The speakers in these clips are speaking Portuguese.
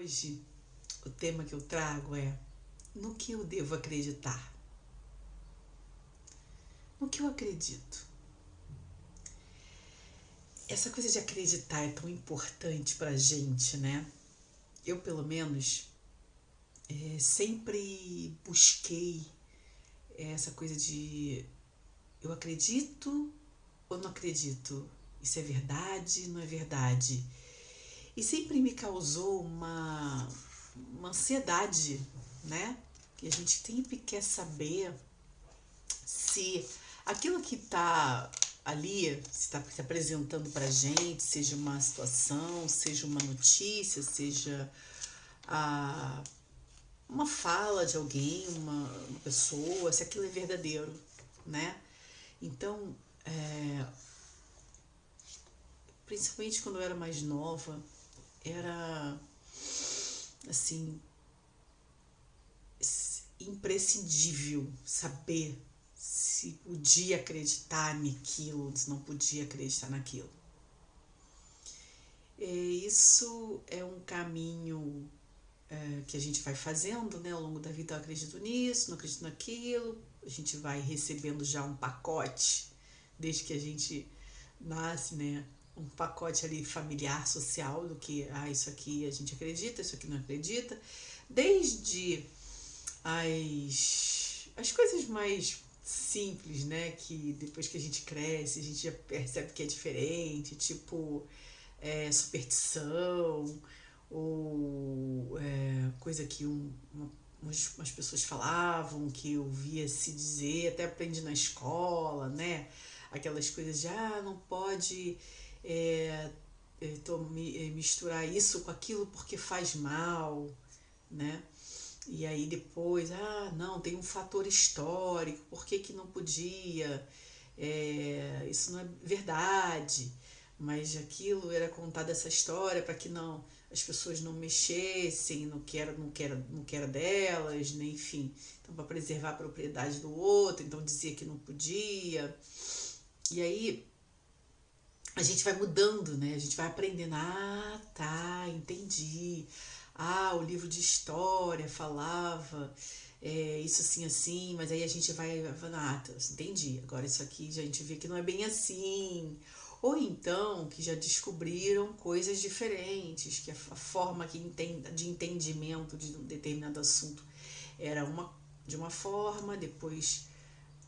Hoje, o tema que eu trago é no que eu devo acreditar. No que eu acredito. Essa coisa de acreditar é tão importante pra gente, né? Eu, pelo menos, é, sempre busquei essa coisa de eu acredito ou não acredito? Isso é verdade, não é verdade? E sempre me causou uma, uma ansiedade, né? Que a gente sempre quer saber se aquilo que está ali, se está se apresentando para gente, seja uma situação, seja uma notícia, seja a, uma fala de alguém, uma, uma pessoa, se aquilo é verdadeiro, né? Então, é, principalmente quando eu era mais nova, era assim imprescindível saber se podia acreditar naquilo, se não podia acreditar naquilo. E isso é um caminho é, que a gente vai fazendo né, ao longo da vida. Eu acredito nisso, não acredito naquilo. A gente vai recebendo já um pacote desde que a gente nasce, né? Um pacote ali familiar, social, do que, ah, isso aqui a gente acredita, isso aqui não acredita, desde as, as coisas mais simples, né, que depois que a gente cresce, a gente já percebe que é diferente, tipo é, superstição, ou é, coisa que um, uma, umas, pessoas falavam, que eu via se dizer, até aprendi na escola, né, aquelas coisas de, ah, não pode é, me, misturar isso com aquilo porque faz mal, né? E aí depois, ah, não, tem um fator histórico, por que, que não podia? É, isso não é verdade, mas aquilo era contada essa história para que não as pessoas não mexessem no que era, no que era, no que era delas, né? enfim, então para preservar a propriedade do outro, então dizia que não podia. E aí a gente vai mudando, né? A gente vai aprendendo. Ah, tá, entendi. Ah, o livro de história falava é, isso assim, assim, mas aí a gente vai. Ah, tá, entendi. Agora isso aqui a gente vê que não é bem assim. Ou então que já descobriram coisas diferentes, que a forma que de entendimento de um determinado assunto era uma de uma forma, depois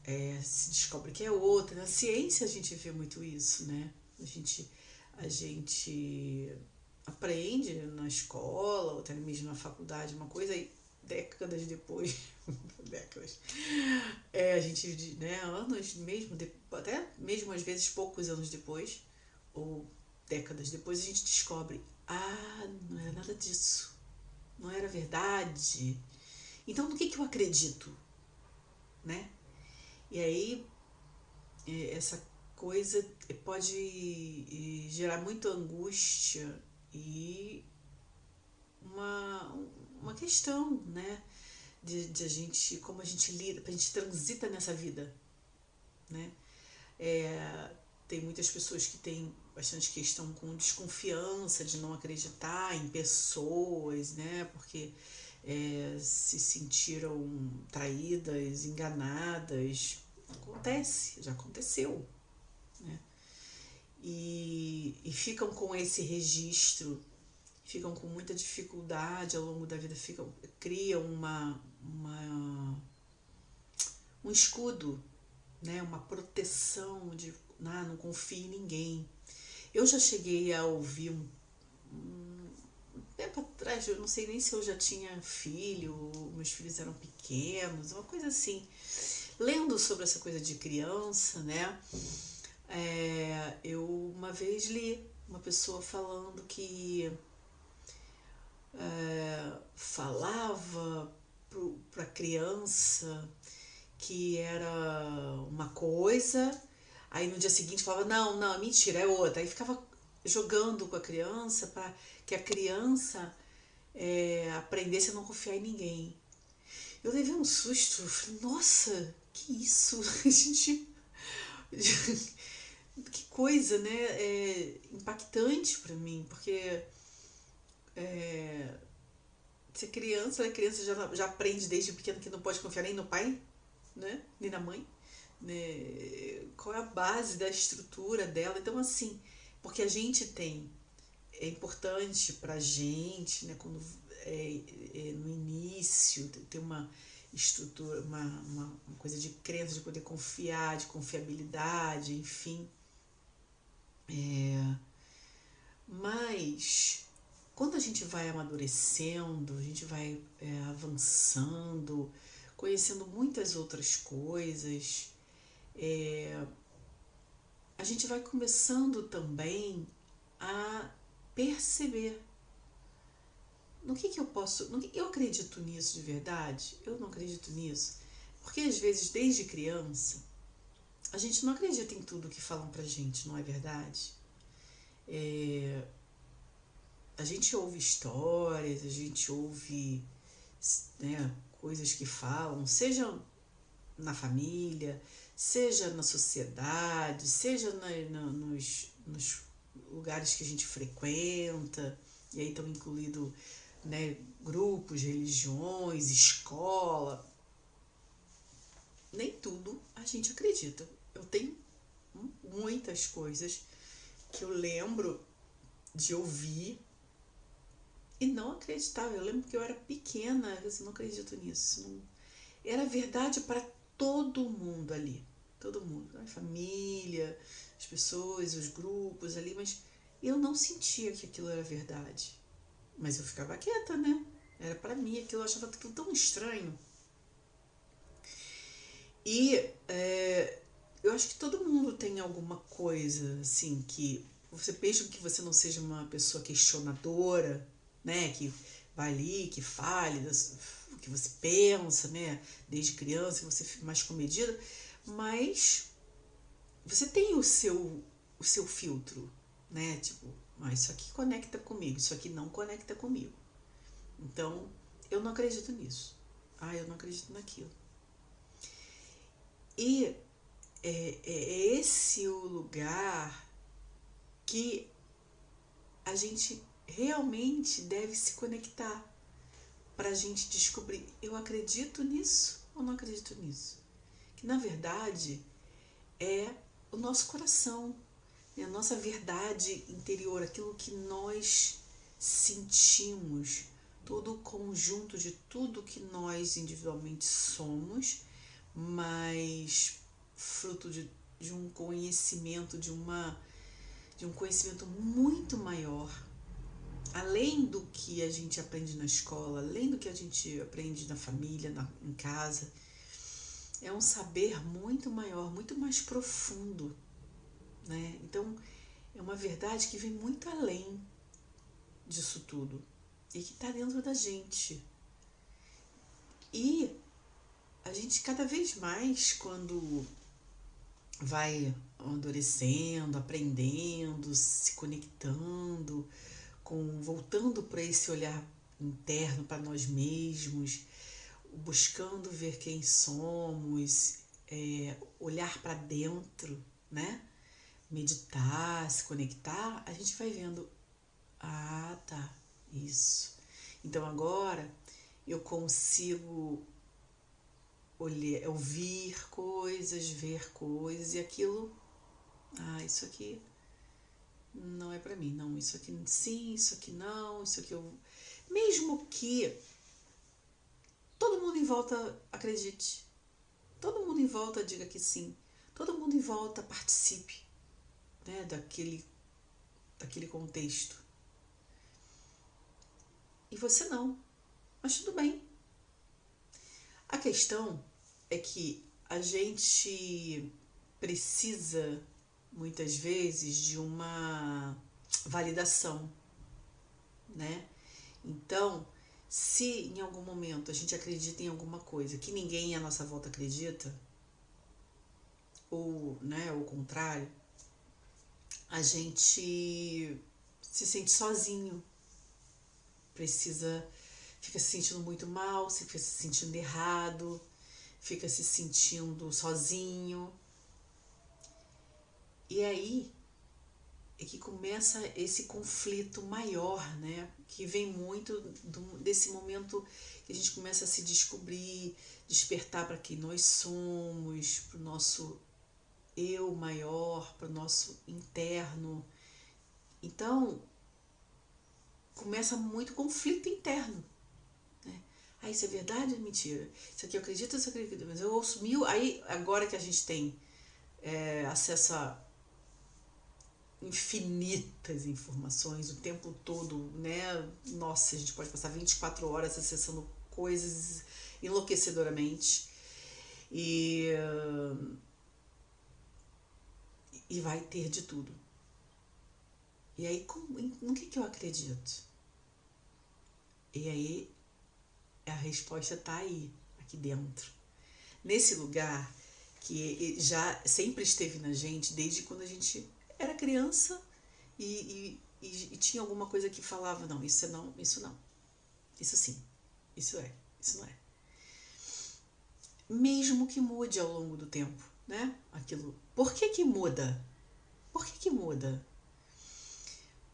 é, se descobre que é outra. Na ciência a gente vê muito isso, né? A gente, a gente aprende na escola, ou até mesmo na faculdade, uma coisa e décadas depois, décadas, é, a gente, né, anos mesmo, até mesmo às vezes poucos anos depois, ou décadas depois, a gente descobre, ah, não era nada disso, não era verdade. Então, no que, que eu acredito? Né? E aí, é, essa coisa pode gerar muita angústia e uma, uma questão, né? De, de a gente, como a gente lida, a gente transita nessa vida, né? É, tem muitas pessoas que têm bastante questão com desconfiança de não acreditar em pessoas, né? Porque é, se sentiram traídas, enganadas. Acontece, já aconteceu? E, ficam com esse registro, ficam com muita dificuldade ao longo da vida, ficam, criam uma, uma, um escudo, né? uma proteção de ah, não confie em ninguém. Eu já cheguei a ouvir um, um tempo atrás, eu não sei nem se eu já tinha filho, meus filhos eram pequenos, uma coisa assim. Lendo sobre essa coisa de criança, né? É, eu uma vez li uma pessoa falando que é, falava para a criança que era uma coisa, aí no dia seguinte falava, não, não, mentira, é outra. Aí ficava jogando com a criança para que a criança é, aprendesse a não confiar em ninguém. Eu levei um susto, falei, nossa, que isso? A gente que coisa, né? É impactante para mim, porque é, criança, a criança já, já aprende desde pequeno que não pode confiar nem no pai, né? Nem na mãe. Né? Qual é a base da estrutura dela? Então, assim, porque a gente tem, é importante pra gente, né? Quando é, é, no início, ter uma estrutura, uma, uma, uma coisa de crença, de poder confiar, de confiabilidade, enfim. É, mas quando a gente vai amadurecendo, a gente vai é, avançando, conhecendo muitas outras coisas, é, a gente vai começando também a perceber no que, que eu posso. No que, eu acredito nisso de verdade? Eu não acredito nisso. Porque às vezes, desde criança, a gente não acredita em tudo que falam pra gente, não é verdade? É, a gente ouve histórias, a gente ouve né, coisas que falam, seja na família, seja na sociedade, seja na, na, nos, nos lugares que a gente frequenta, e aí estão incluídos né, grupos, religiões, escola. Nem tudo a gente acredita. Eu tenho muitas coisas que eu lembro de ouvir e não acreditava. Eu lembro que eu era pequena, eu assim, não acredito nisso. Não... Era verdade para todo mundo ali. Todo mundo. A família, as pessoas, os grupos ali, mas eu não sentia que aquilo era verdade. Mas eu ficava quieta, né? Era para mim aquilo, eu achava tudo tão estranho. E é, eu acho que todo mundo tem alguma coisa, assim, que você mesmo que você não seja uma pessoa questionadora, né? Que vai ali, que fale o que você pensa, né? Desde criança, você fica mais comedida, mas você tem o seu, o seu filtro, né? Tipo, ah, isso aqui conecta comigo, isso aqui não conecta comigo. Então, eu não acredito nisso. Ah, eu não acredito naquilo. E é, é esse o lugar que a gente realmente deve se conectar para a gente descobrir: eu acredito nisso ou não acredito nisso? Que na verdade é o nosso coração, a nossa verdade interior, aquilo que nós sentimos, todo o conjunto de tudo que nós individualmente somos, mas fruto de, de um conhecimento, de, uma, de um conhecimento muito maior, além do que a gente aprende na escola, além do que a gente aprende na família, na, em casa, é um saber muito maior, muito mais profundo né? Então, é uma verdade que vem muito além disso tudo e que está dentro da gente. E a gente cada vez mais, quando vai amadurecendo, aprendendo, se conectando, com voltando para esse olhar interno para nós mesmos, buscando ver quem somos, é, olhar para dentro, né? meditar, se conectar, a gente vai vendo, ah, tá, isso. Então agora eu consigo olhar, ouvir coisas, ver coisas e aquilo, ah, isso aqui não é para mim, não, isso aqui sim, isso aqui não, isso aqui eu mesmo que todo mundo em volta acredite, todo mundo em volta diga que sim, todo mundo em volta participe né, daquele, daquele contexto. E você não. Mas tudo bem. A questão é que a gente precisa muitas vezes de uma validação, né? Então, se em algum momento a gente acredita em alguma coisa que ninguém à nossa volta acredita, ou, né, o contrário, a gente se sente sozinho, precisa, fica se sentindo muito mal, fica se sentindo errado, fica se sentindo sozinho. E aí é que começa esse conflito maior, né? Que vem muito do, desse momento que a gente começa a se descobrir, despertar para quem nós somos, para o nosso eu maior, para o nosso interno. Então, começa muito conflito interno. Ah, isso é verdade ou mentira? Isso aqui eu acredito, isso eu acredito. Mas eu ouço mil. Aí, agora que a gente tem é, acesso a infinitas informações o tempo todo, né? Nossa, a gente pode passar 24 horas acessando coisas enlouquecedoramente. E, e vai ter de tudo. E aí, como, no que, que eu acredito? E aí, a resposta está aí, aqui dentro. Nesse lugar que já sempre esteve na gente desde quando a gente era criança e, e, e, e tinha alguma coisa que falava, não, isso é não, isso não. Isso sim, isso é, isso não é. Mesmo que mude ao longo do tempo, né? Aquilo. Por que que muda? Por que que muda?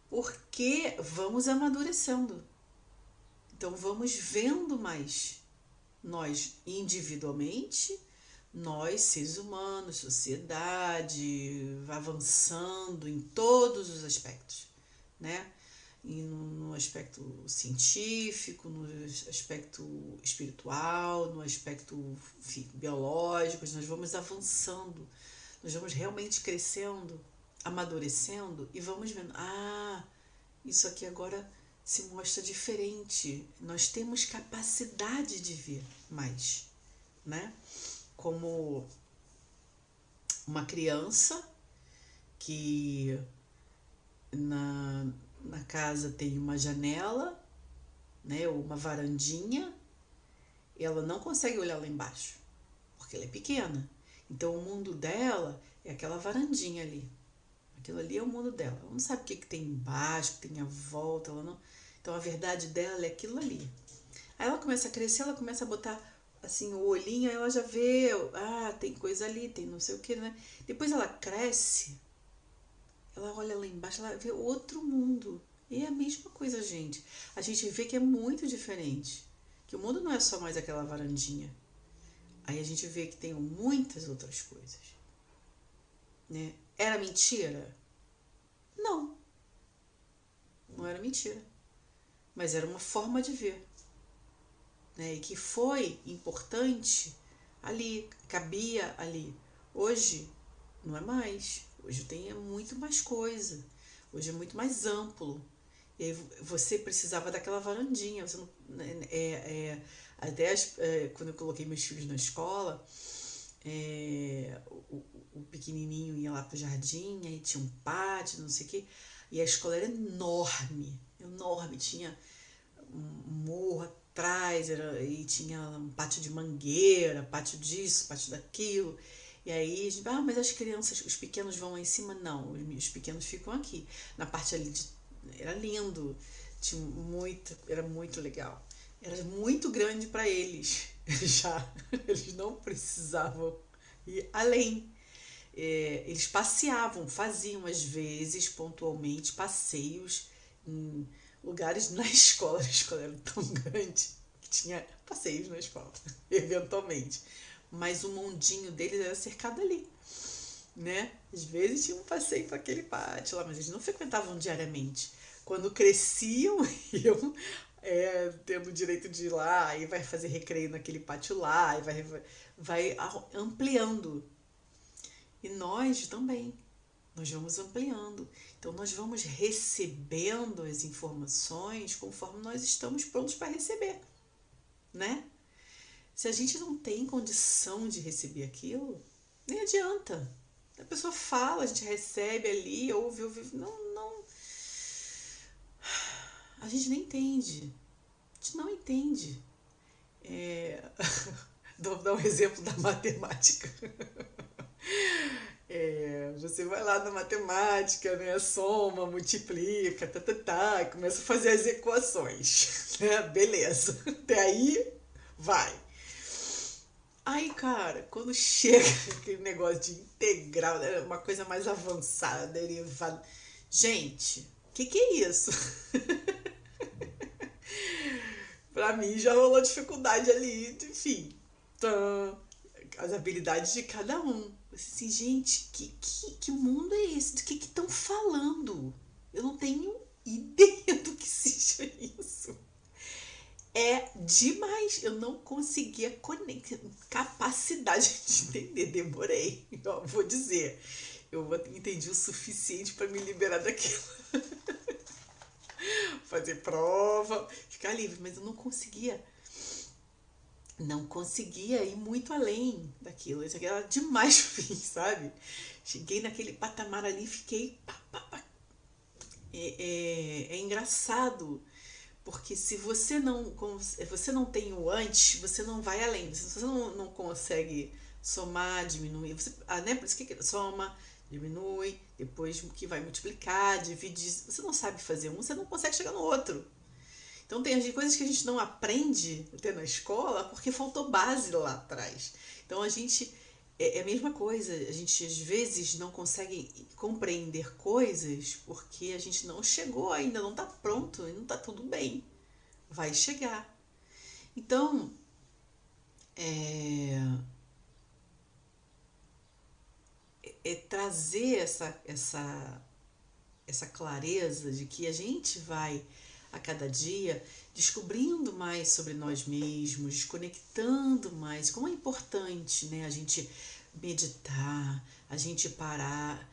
Porque vamos amadurecendo. Então vamos vendo mais nós individualmente nós, seres humanos, sociedade, avançando em todos os aspectos, né? E no, no, aspecto científico, no aspecto espiritual, no aspecto biológico, nós vamos avançando, nós vamos realmente crescendo, amadurecendo e vamos vendo, ah, isso aqui agora se mostra diferente. Nós temos capacidade de ver mais, né? como uma criança que na, na casa tem uma janela, né, ou uma varandinha, ela não consegue olhar lá embaixo, porque ela é pequena. Então o mundo dela é aquela varandinha ali. Aquilo ali é o mundo dela. Ela não sabe o que, que tem embaixo, o que tem à volta. Ela não... Então a verdade dela é aquilo ali. Aí ela começa a crescer, ela começa a botar assim, o olhinho, ela já vê, ah, tem coisa ali, tem não sei o que, né? Depois ela cresce, ela olha lá embaixo, ela vê outro mundo. E é a mesma coisa, gente. A gente vê que é muito diferente. Que o mundo não é só mais aquela varandinha. Aí a gente vê que tem muitas outras coisas. Né? Era mentira? Não. Não era mentira. Mas era uma forma de ver né, e que foi importante ali, cabia ali. Hoje não é mais. Hoje tem muito mais coisa. Hoje é muito mais amplo. E aí você precisava daquela varandinha. Você não, né, é, é, até as, é, quando eu coloquei meus filhos na escola, é, o, pequenininho ia lá para o jardim, aí tinha um pátio, não sei o quê. E a escola era enorme, enorme. Tinha um morro atrás, era, e tinha um pátio de mangueira, pátio disso, pátio daquilo. E aí, ah, mas as crianças, os pequenos vão lá em cima? Não, os pequenos ficam aqui. Na parte ali de, era lindo, tinha muito, era muito legal. Era muito grande para eles já. Eles não precisavam ir além. É, eles passeavam, faziam às vezes, pontualmente, passeios em lugares na escola. A escola era tão grande que tinha passeios na escola, eventualmente. Mas o mundinho deles era cercado ali, né? Às vezes tinha um passeio para aquele pátio lá, mas eles não frequentavam diariamente. Quando cresciam, iam é, tendo o direito de ir lá, e vai fazer recreio naquele pátio lá, e vai, vai ampliando. E nós também, nós vamos ampliando. Então, nós vamos recebendo as informações conforme nós estamos prontos para receber, né? Se a gente não tem condição de receber aquilo, nem adianta. A pessoa fala, a gente recebe ali, ouve, ouve. Não, não. A gente nem entende. A gente não entende. É... Vou dar um exemplo da matemática. É, você vai lá na matemática, né? Soma, multiplica, tá, tá, tá, começa a fazer as equações. Né? Beleza. Até aí, vai. Aí, cara, quando chega aquele negócio de integral, né? uma coisa mais avançada, derivada, Gente, o que, que é isso? pra mim já rolou dificuldade ali, enfim. As habilidades de cada um. Assim, gente, que, que, que mundo é esse? Do que estão falando? Eu não tenho ideia do que seja isso. É demais. Eu não conseguia conectar. Capacidade de entender. Demorei. Eu vou dizer. Eu entendi o suficiente para me liberar daquilo. Fazer prova, ficar livre, mas eu não conseguia. Não conseguia ir muito além daquilo. Isso aqui era demais sabe? Cheguei naquele patamar ali e fiquei. Pá, pá, pá. É, é, é engraçado porque se você não, você não tem o antes, você não vai além. Se você não, não consegue somar, diminuir, você, ah, né? Por isso que soma, diminui, depois que vai multiplicar, dividir. Você não sabe fazer um, você não consegue chegar no outro. Então tem coisas que a gente não aprende até na escola porque faltou base lá atrás. Então a gente é, é a mesma coisa, a gente às vezes não consegue compreender coisas porque a gente não chegou ainda, não está pronto, não está tudo bem. Vai chegar. Então, é, é trazer essa, essa, essa clareza de que a gente vai a cada dia descobrindo mais sobre nós mesmos, desconectando mais. Como é importante né, a gente meditar, a gente parar,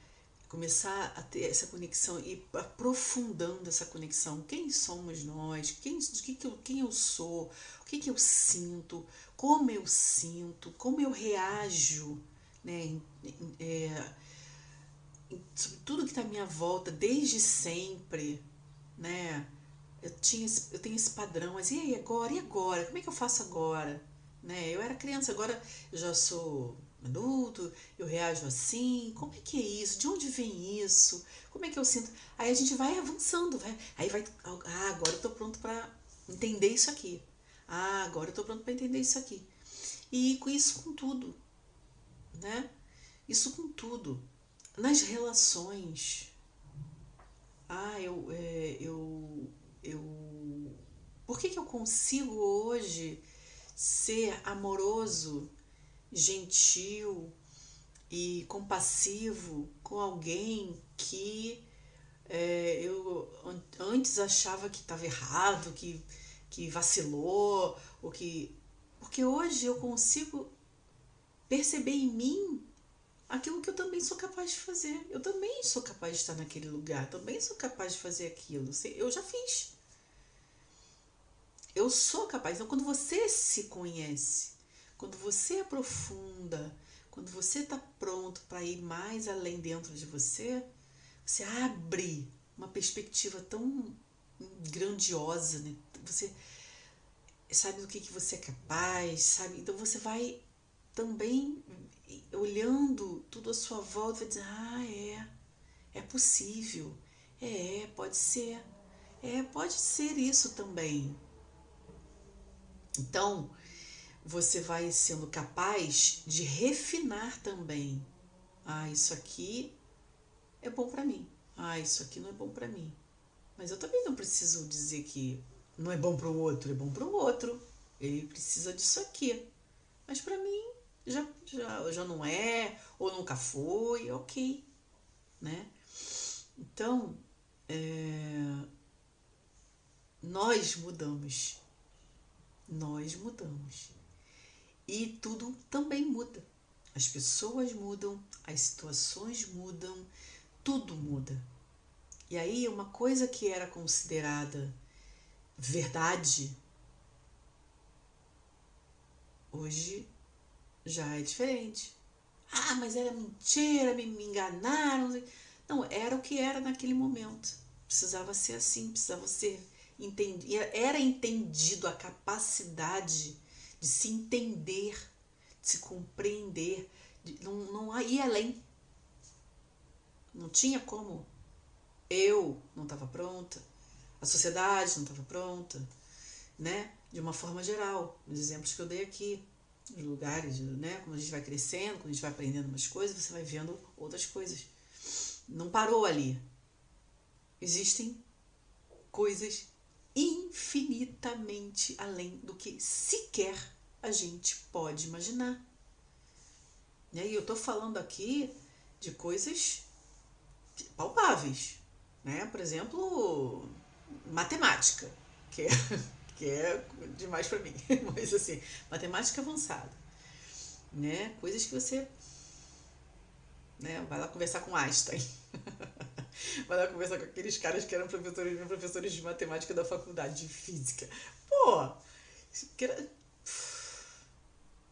começar a ter essa conexão e aprofundando essa conexão. Quem somos nós? Quem, que que eu, quem eu sou? O que, que eu sinto? Como eu sinto? Como eu reajo? Né? É, sobre tudo que está à minha volta desde sempre, né? Eu, tinha eu tenho esse padrão, mas e aí agora? E agora? Como é que eu faço agora? Né? Eu era criança, agora eu já sou adulto, eu reajo assim, como é que é isso? De onde vem isso? Como é que eu sinto? Aí a gente vai avançando, vai, aí vai, ah, agora eu tô pronto para entender isso aqui. Ah, agora eu tô pronto para entender isso aqui. E com isso com tudo, né? Isso com tudo. Nas relações. Ah, eu, é, eu, eu. Por que, que eu consigo hoje ser amoroso gentil e compassivo com alguém que é, eu antes achava que estava errado, que, que vacilou, ou que. Porque hoje eu consigo perceber em mim aquilo que eu também sou capaz de fazer. Eu também sou capaz de estar naquele lugar, também sou capaz de fazer aquilo. Eu já fiz. Eu sou capaz. Então, quando você se conhece, quando você aprofunda, quando você está pronto para ir mais além dentro de você, você abre uma perspectiva tão grandiosa, né? Você sabe do que, que você é capaz, sabe? Então você vai também olhando tudo à sua volta, vai dizer, ah, é, é possível, é, pode ser, é, pode ser isso também. Então, você vai sendo capaz de refinar também. Ah, isso aqui é bom para mim. Ah, isso aqui não é bom para mim. Mas eu também não preciso dizer que não é bom para o outro, é bom para o outro. Ele precisa disso aqui. Mas para mim já, já, já não é, ou nunca foi, ok. Né? Então, é, nós mudamos. Nós mudamos. E tudo também muda. As pessoas mudam, as situações mudam, tudo muda. E aí, uma coisa que era considerada verdade, hoje já é diferente. Ah, mas era mentira, me, enganaram. Não, era o que era naquele momento. Precisava ser assim, precisava ser entendido. Era entendido a capacidade de se entender, de se compreender, de não, não ir além. Não tinha como. Eu não estava pronta, a sociedade não estava pronta, né? De uma forma geral, os exemplos que eu dei aqui, os lugares, né? Como a gente vai crescendo, quando a gente vai aprendendo umas coisas, você vai vendo outras coisas. Não parou ali. existem coisas infinitamente além do que sequer a gente pode imaginar. E aí eu tô falando aqui de coisas palpáveis, né? Por exemplo, matemática, que é, que é demais para mim, mas assim, matemática avançada, né? Coisas que você né? Vai lá conversar com Einstein. Lá conversar com aqueles caras que eram professores, professores de matemática da faculdade de física. Pô,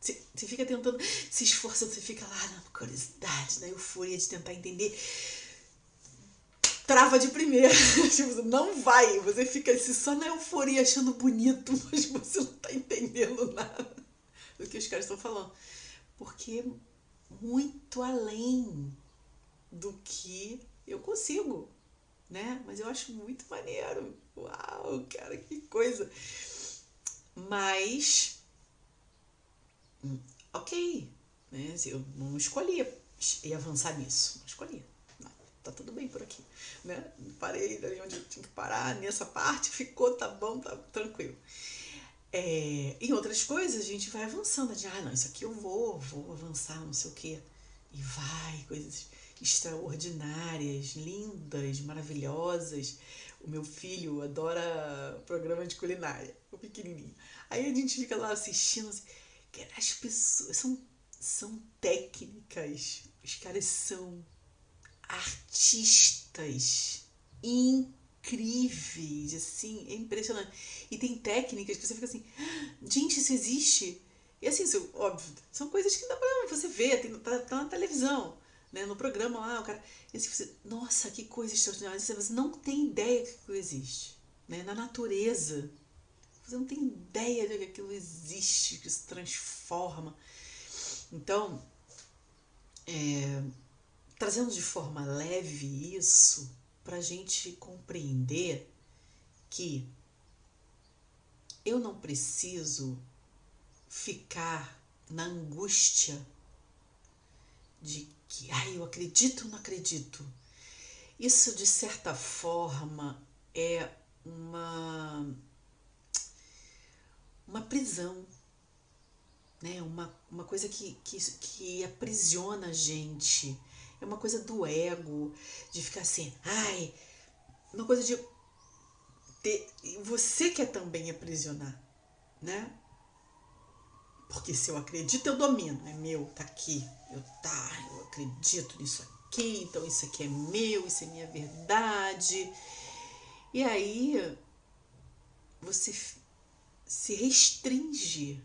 você, fica tentando, se esforçando, você fica lá na curiosidade, na euforia de tentar entender. Trava de primeira. tipo, não vai. Você fica assim, só na euforia achando bonito, mas você não tá entendendo nada do que os caras estão falando. Porque muito além do que eu consigo, né? Mas eu acho muito maneiro. Uau, cara, que coisa. Mas, hum, ok, né? Eu não escolhi e avançar nisso, não escolhi. Tá tudo bem por aqui, né? Parei ali onde eu tinha que parar, nessa parte ficou, tá bom, tá tranquilo. É, em outras coisas a gente vai avançando, de ah, não, isso aqui eu vou, vou avançar, não sei o quê. E vai, coisas extraordinárias, lindas, maravilhosas. O meu filho adora programa de culinária, o pequenininho. Aí a gente fica lá assistindo, assim, as pessoas são, são técnicas, os caras são artistas incríveis assim, é impressionante. E tem técnicas que você fica assim, ah, gente, isso existe? E assim, óbvio, são coisas que dá pra você ver, tá, tá na televisão, né? No programa lá, o cara. E assim, você, nossa, que coisa extraordinária. Você não tem ideia que aquilo existe. Né? Na natureza. Você não tem ideia de que aquilo existe, que se transforma. Então, é, trazendo de forma leve isso, para a gente compreender que eu não preciso ficar na angústia de que, ai, eu acredito ou não acredito. Isso, de certa forma, é uma, uma prisão, né? uma, uma coisa que, que, que aprisiona a gente é uma coisa do ego, de ficar assim, ai, uma coisa de ter, você quer também aprisionar, né? Porque se eu acredito, eu domino, é meu, tá aqui, eu tá, eu acredito nisso aqui, então isso aqui é meu, isso é minha verdade. E aí você se restringe,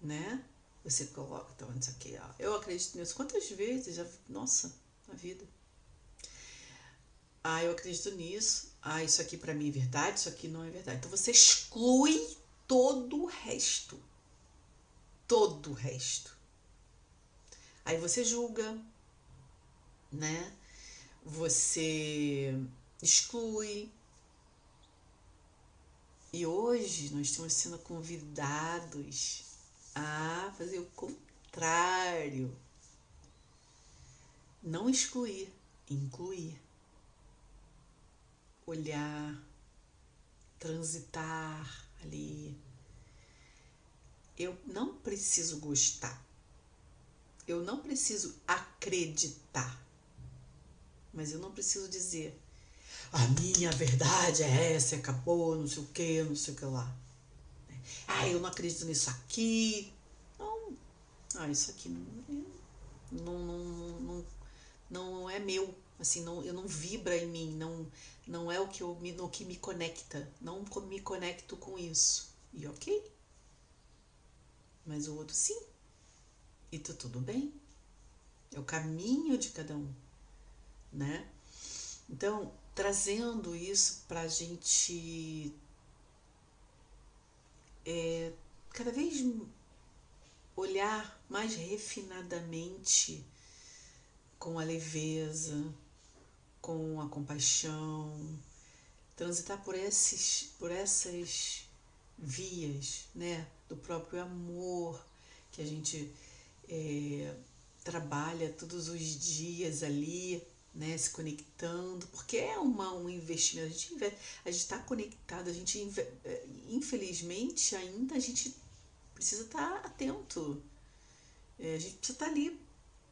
né? Você coloca, então, isso aqui, ó. Eu acredito nisso. Quantas vezes já. Nossa, na vida. Ah, eu acredito nisso. Ah, isso aqui para mim é verdade, isso aqui não é verdade. Então você exclui todo o resto. Todo o resto. Aí você julga, né? Você exclui. E hoje nós estamos sendo convidados a fazer o contrário. Não excluir, incluir. Olhar, transitar ali. Eu não preciso gostar. Eu não preciso acreditar. Mas eu não preciso dizer a minha verdade é essa, acabou, não sei o que, não sei o que lá. Ah, eu não acredito nisso aqui. Não. Ah, isso aqui não, não, não, não, é meu. Assim, não, eu não vibra em mim, não, não é o que, eu, no que me conecta. Não me conecto com isso. E ok. Mas o outro sim. E tá tudo bem. É o caminho de cada um, né? Então, trazendo isso para a gente é, cada vez olhar mais refinadamente com a leveza, com a compaixão, transitar por esses, por essas vias, né, do próprio amor que a gente é, trabalha todos os dias ali, né, se conectando, porque é uma, um investimento. A gente está conectado, a gente eh, infelizmente ainda a gente precisa estar tá atento. É, a gente precisa estar tá ali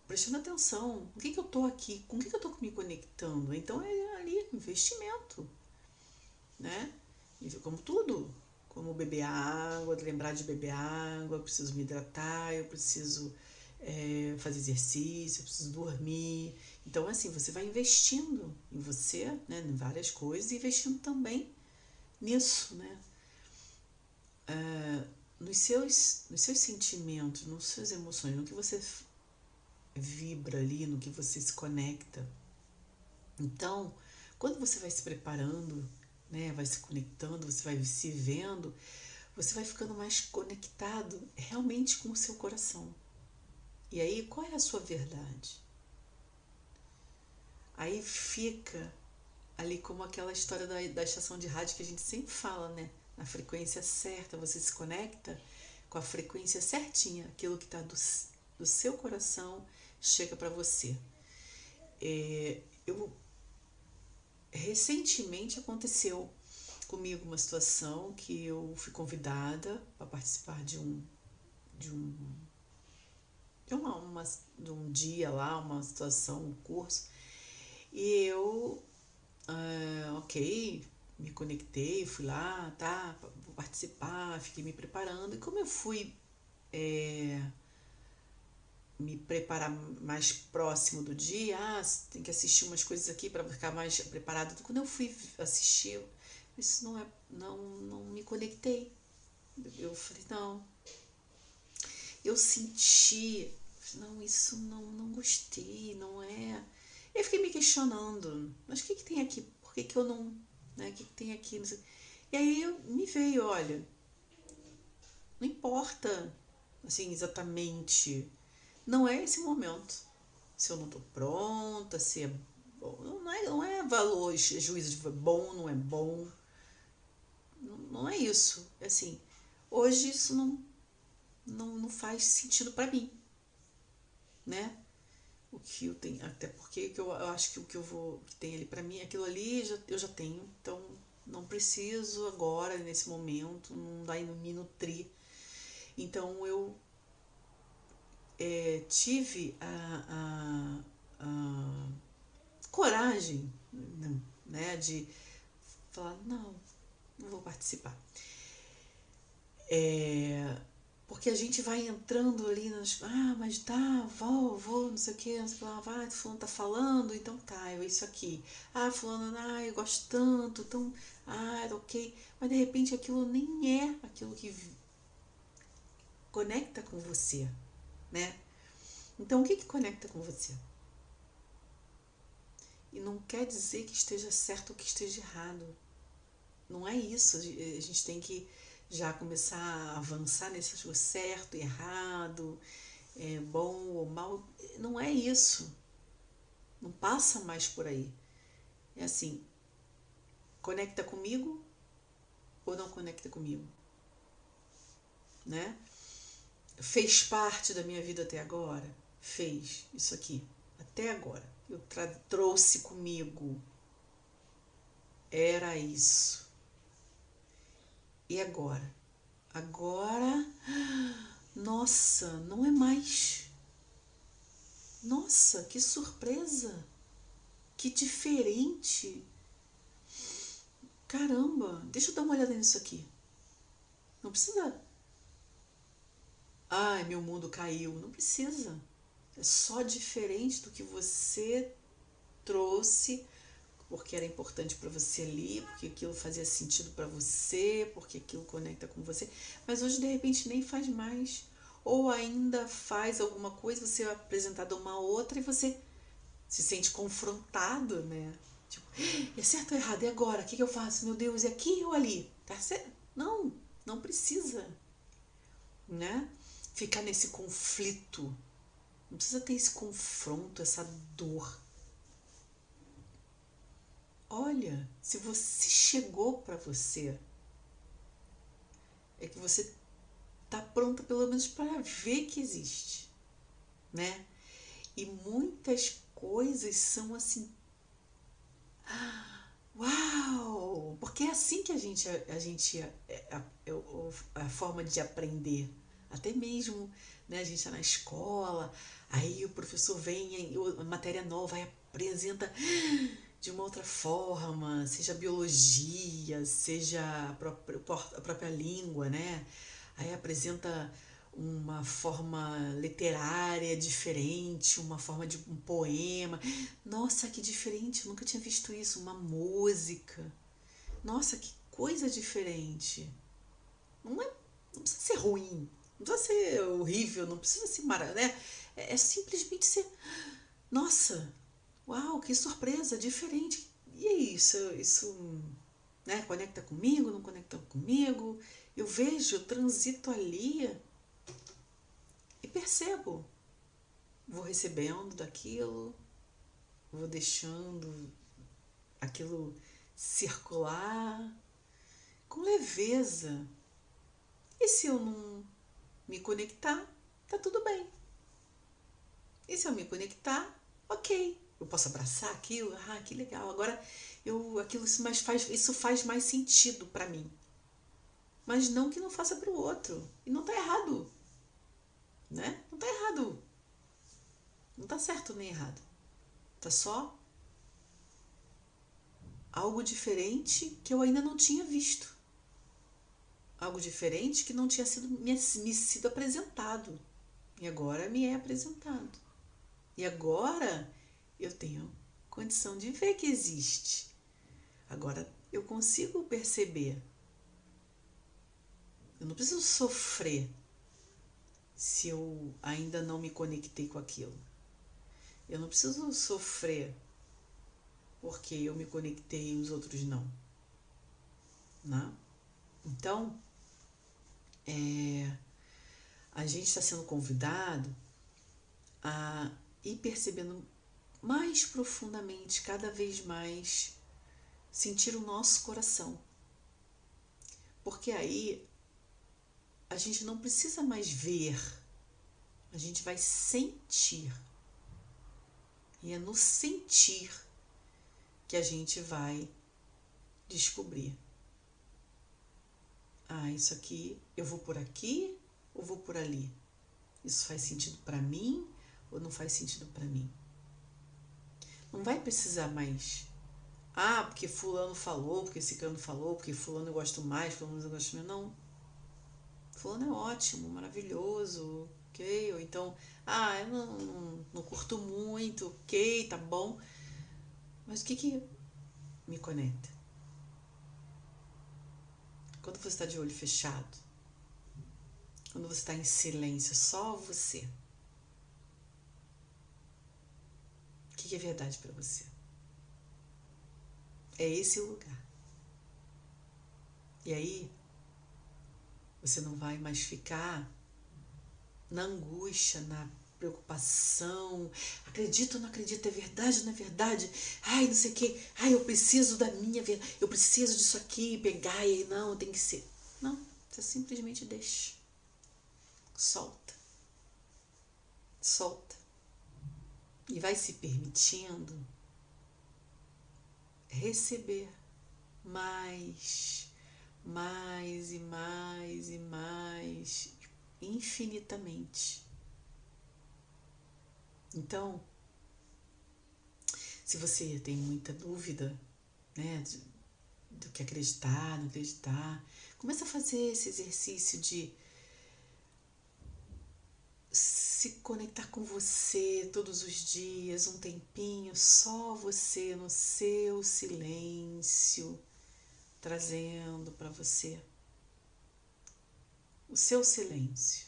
prestando atenção. O que, que eu estou aqui? Com o que, que eu estou me conectando? Então é ali investimento, né? Como tudo, como beber água, lembrar de beber água, eu preciso me hidratar, eu preciso é, fazer exercício, eu preciso dormir. Então, assim, você vai investindo em você, né, em várias coisas, e investindo também nisso, né? Uh, nos, seus, nos seus sentimentos, nas suas emoções, no que você vibra ali, no que você se conecta. Então, quando você vai se preparando, né, vai se conectando, você vai se vendo, você vai ficando mais conectado realmente com o seu coração. E aí, qual é a sua verdade? Aí fica ali como aquela história da, da estação de rádio que a gente sempre fala, né? Na frequência certa, você se conecta com a frequência certinha, aquilo que está do, do seu coração chega para você. É, eu recentemente aconteceu comigo uma situação que eu fui convidada para participar de um de um de, uma, uma, de um dia lá, uma situação, um curso, e eu, uh, ok, me conectei, fui lá, tá, vou participar, fiquei me preparando, e como eu fui é, me preparar mais próximo do dia, ah, tem que assistir umas coisas aqui para ficar mais preparado. Quando eu fui assistir, isso não é, não, não me conectei. Eu falei, não. Eu senti, não, isso não, não gostei, não é. Eu fiquei me questionando, mas o que, que tem aqui? Por que, que eu não. Né? O que, que tem aqui? E aí eu, me veio, olha, não importa assim exatamente não é esse momento. Se eu não estou pronta, se é bom. Não é, não é valor, é juízo de bom, não é bom. Não, não é isso. É assim, hoje isso não, não, não faz sentido para mim. Né? O que eu tenho, até porque eu, eu acho que o que eu vou que tem ali para mim, aquilo ali já, eu já tenho, então não preciso agora, nesse momento, não dá me nutrir. Então eu é, tive a, a, a, coragem né, de falar, não, não vou participar. É, porque a gente vai entrando ali nas. Ah, mas tá, vou, vou, não sei o que, não sei o que lá, vai, fulano tá falando, então tá, é isso aqui. Ah, fulano, ah, eu gosto tanto, então, ah, ok. Mas de repente aquilo nem é aquilo que conecta com você né? Então, o que, que conecta com você? E não quer dizer que esteja certo ou que esteja errado. Não é isso. A gente tem que já começar a avançar nesse certo, errado, é, bom ou mal. Não é isso. Não passa mais por aí. É assim, conecta comigo ou não conecta comigo? Né? Fez parte da minha vida até agora? Fez isso aqui, até agora. Eu trouxe comigo. Era isso. E agora? Agora, nossa, não é mais. Nossa, que surpresa! Que diferente! Caramba, deixa eu dar uma olhada nisso aqui. Não precisa Ai, meu mundo caiu. Não precisa. É só diferente do que você trouxe, porque era importante para você ali, porque aquilo fazia sentido para você, porque aquilo conecta com você. Mas hoje, de repente, nem faz mais. Ou ainda faz alguma coisa, você é apresentado a uma outra e você se sente confrontado, né? Tipo, é certo ou errado? E agora? O que, que eu faço? Meu Deus, é aqui ou ali? Tá certo? Não, não precisa, né? Ficar nesse conflito. Não precisa ter esse confronto, essa dor. Olha, se você chegou para você, é que você tá pronta pelo menos para ver que existe, né? E muitas coisas são assim. Uau! Porque é assim que a gente, a, gente é, a, a, a forma de aprender. Até mesmo, né, a gente está na escola, aí o professor vem, a matéria nova, apresenta de uma outra forma, seja biologia, seja a própria, a própria língua, né? Aí apresenta uma forma literária diferente, uma forma de um poema. Nossa, que diferente, nunca tinha visto isso. Uma música. Nossa, que coisa diferente. Não, é, não precisa ser ruim, não precisa ser horrível, não precisa ser maravilhoso, né? É, é simplesmente ser. Nossa, uau, que surpresa, diferente. E é isso, isso né, conecta comigo, não conecta comigo. Eu vejo, transito ali e percebo. Vou recebendo daquilo, vou deixando aquilo circular com leveza. E se eu não me conectar, tá tudo bem. E se eu me conectar, ok. Eu posso abraçar aquilo, ah, que legal. Agora eu aquilo isso mais faz, isso faz mais sentido para mim. Mas não que não faça para o outro. E não tá errado né? Não tá errado. Não tá certo nem errado. Tá só algo diferente que eu ainda não tinha visto. Algo diferente que não tinha sido me, me sido apresentado. E agora me é apresentado. E agora eu tenho condição de ver que existe. Agora eu consigo perceber. Eu não preciso sofrer se eu ainda não me conectei com aquilo. Eu não preciso sofrer porque eu me conectei e os outros não. Né? Então, é, a gente está sendo convidado a ir percebendo mais profundamente, cada vez mais, sentir o nosso coração. Porque aí a gente não precisa mais ver, a gente vai sentir. E é no sentir que a gente vai descobrir. Ah, isso aqui, eu vou por aqui ou vou por ali? Isso faz sentido para mim ou não faz sentido para mim? Não vai precisar mais. Ah, porque fulano falou, porque esse cano falou, porque fulano eu gosto mais, fulano eu gosto menos. Não fulano é ótimo, maravilhoso, ok? Ou então, ah, eu não, não, não curto muito, ok, tá bom. Mas o que que me conecta? Quando você está de olho fechado, quando você está em silêncio, só você. O que, é verdade para você? É esse o lugar. E aí, você não vai mais ficar na angústia, na preocupação. Acredito ou não acredito? É verdade ou não é verdade? Ai, não sei o quê. Ai, eu preciso da minha vida. Eu preciso disso aqui. Pegar e não, tem que ser. Não, você simplesmente deixa. Solta. Solta. E vai se permitindo receber mais mais e mais e mais, infinitamente. Então, se você tem muita dúvida, né, do que acreditar, não acreditar, começa a fazer esse exercício de se conectar com você todos os dias, um tempinho, só você no seu silêncio trazendo para você o seu silêncio,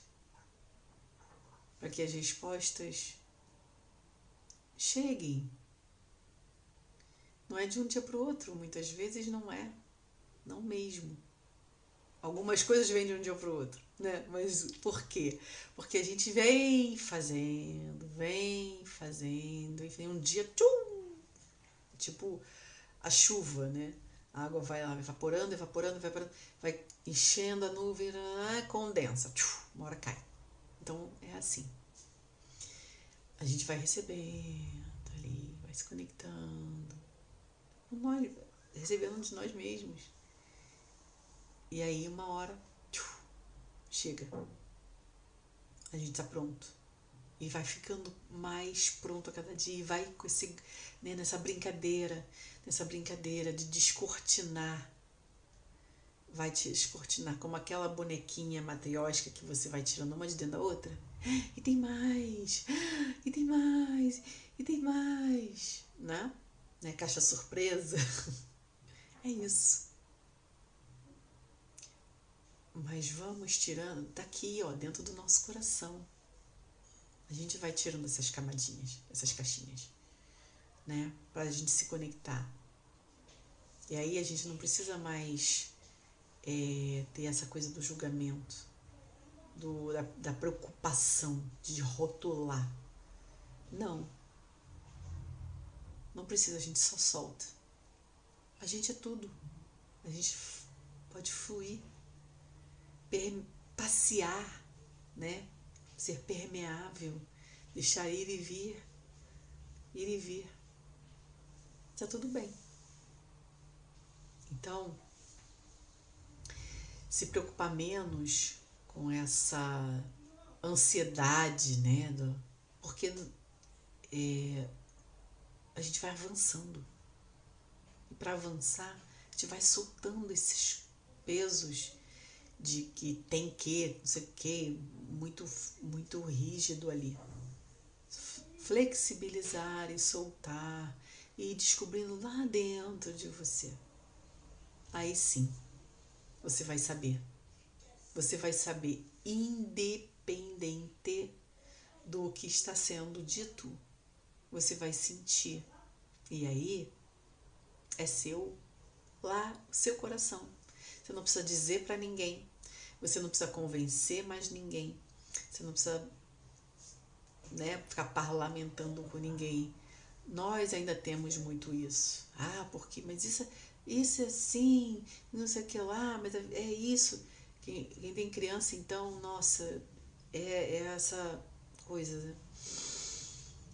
para que as respostas cheguem. Não é de um dia para o outro, muitas vezes não é, não mesmo. Algumas coisas vêm de um dia para o outro, né? Mas por quê? Porque a gente vem fazendo, vem fazendo, e vem um dia, tchum, tipo a chuva, né? A água vai lá evaporando, evaporando, evaporando, vai enchendo a nuvem, condensa, uma hora cai. Então é assim. A gente vai recebendo ali se conectando. Nós, recebendo de nós mesmos. E aí, uma hora, chega. A gente tá pronto. E vai ficando mais pronto a cada dia. E vai com esse, né, nessa brincadeira, nessa brincadeira de descortinar. Vai te descortinar como aquela bonequinha matriótica que você vai tirando uma de dentro da outra. E tem mais, e tem mais, e tem mais, né? né? Caixa surpresa. É isso. Mas vamos tirando daqui, ó, dentro do nosso coração. A gente vai tirando essas camadinhas, essas caixinhas, né? Pra gente se conectar. E aí a gente não precisa mais é, ter essa coisa do julgamento, do, da, da preocupação de rotular. Não. Não precisa, a gente só solta. A gente é tudo. A gente pode fluir, passear, né? Ser permeável, deixar ir e vir, ir e vir. Está tudo bem. Então, se preocupar menos com essa ansiedade, né? Do, porque é, a gente vai avançando. E para avançar, a gente vai soltando esses pesos de que tem que, não sei o que, muito, muito rígido ali. Flexibilizar e soltar e descobrindo lá dentro de você. Aí sim, você vai saber. Você vai saber, independente do que está sendo dito, você vai sentir. E aí é seu lá, seu coração. Você não precisa dizer para ninguém. Você não precisa convencer mais ninguém. Você não precisa né, ficar parlamentando com ninguém. Nós ainda temos muito isso. Ah, porque, mas isso, isso é assim, não sei o que lá, mas é, é isso. Quem, quem, tem criança, então, nossa, é, é essa coisa. Né?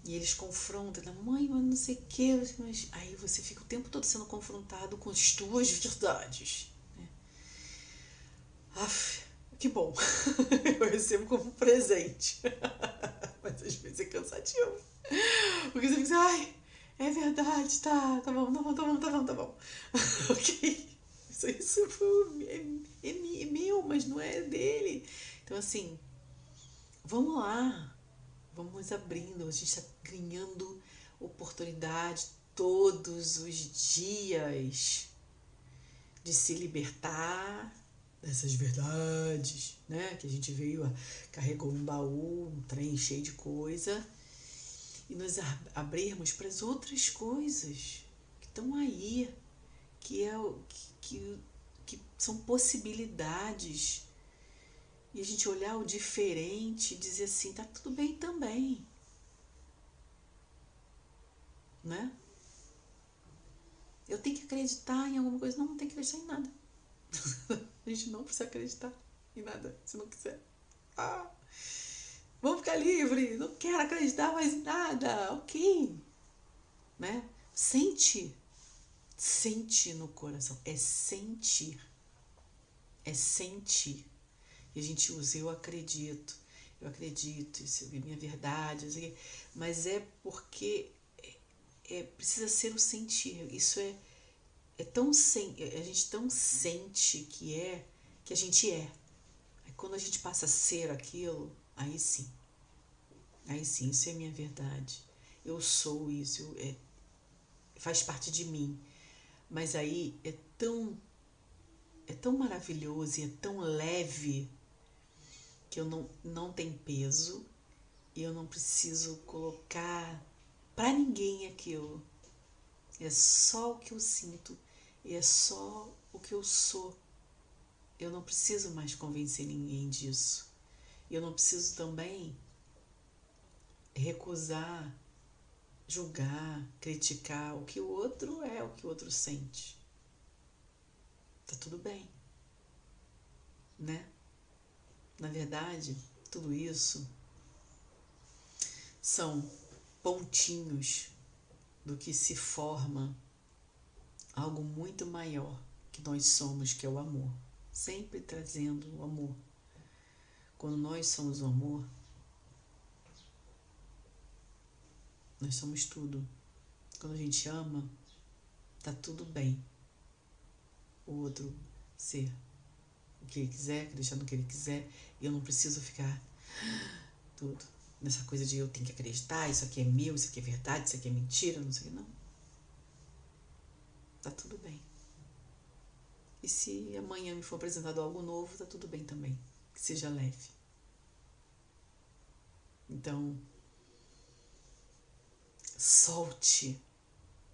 E eles confrontam, mãe, mas não sei o que, mas aí você fica o tempo todo sendo confrontado com as tuas verdades. Né? Aff, que bom, eu recebo como presente, mas às vezes é cansativo, porque você fica assim, ai, é verdade, tá, tá bom, tá bom, tá bom, tá bom, tá bom, ok, isso, isso é, é, é meu, mas não é dele, então assim, vamos lá, Vamos abrindo, a gente está ganhando oportunidade todos os dias de se libertar dessas verdades, né? Que a gente veio, carregou um baú, um trem cheio de coisa e nos abrirmos para as outras coisas que estão aí, que é o que, que, que são possibilidades e a gente olhar o diferente e dizer assim, tá tudo bem também. Né? Eu tenho que acreditar em alguma coisa. Não, não tem que acreditar em nada. a gente não precisa acreditar em nada, se não quiser. Ah, vamos ficar livre, não quero acreditar mais em nada, ok. Né? Sente, sente no coração, é sentir, é sentir. E a gente usa eu acredito, eu acredito, isso é minha verdade, mas é porque é, é, precisa ser o sentir. Isso é, é tão sen, a gente tão sente que é que a gente é. Aí quando a gente passa a ser aquilo, aí sim. Aí sim, isso é minha verdade. Eu sou isso, eu, é, faz parte de mim. Mas aí é tão é tão maravilhoso e é tão leve que eu não, não tem peso e eu não preciso colocar para ninguém aquilo. É só o que eu sinto e é só o que eu sou. Eu não preciso mais convencer ninguém disso. Eu não preciso também recusar, julgar, criticar o que o outro é, o que o outro sente. Tá tudo bem, né? Na verdade, tudo isso são pontinhos do que se forma algo muito maior que nós somos, que é o amor. Sempre trazendo o amor. Quando nós somos o amor, nós somos tudo. Quando a gente ama, tá tudo bem. O outro ser o que ele quiser, acreditar no que ele quiser, e eu não preciso ficar tudo nessa coisa de eu tenho que acreditar, isso aqui é meu, isso aqui é verdade, isso aqui é mentira, não sei o que, não. Tá tudo bem. E se amanhã me for apresentado algo novo, tá tudo bem também. Que seja leve. Então, solte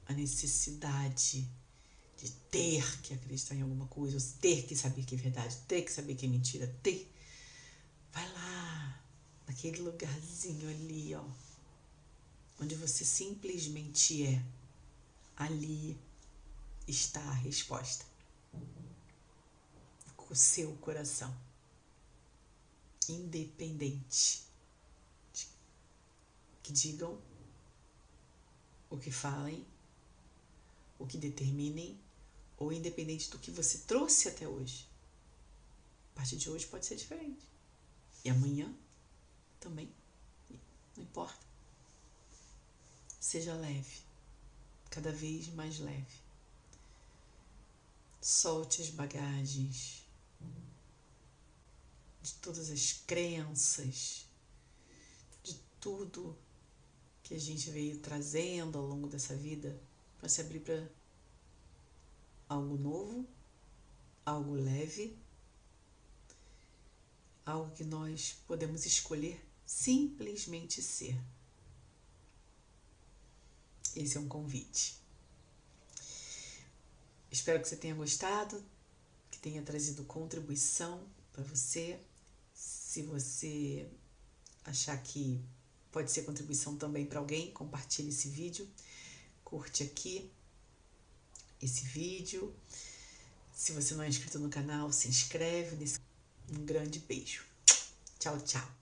a necessidade de ter que acreditar em alguma coisa, ter que saber que é verdade, ter que saber que é mentira, ter. Vai lá, naquele lugarzinho ali, ó, onde você simplesmente é. Ali está a resposta. O seu coração. Independente de que digam, o que falem, o que determinem ou independente do que você trouxe até hoje. A partir de hoje pode ser diferente. E amanhã também. Não importa. Seja leve. Cada vez mais leve. Solte as bagagens de todas as crenças, de tudo que a gente veio trazendo ao longo dessa vida para se abrir para algo novo, algo leve, algo que nós podemos escolher simplesmente ser. Esse é um convite. Espero que você tenha gostado, que tenha trazido contribuição para você. Se você achar que pode ser contribuição também para alguém, compartilhe esse vídeo, curte aqui, esse vídeo. Se você não é inscrito no canal, se inscreve. Um grande beijo. Tchau, tchau.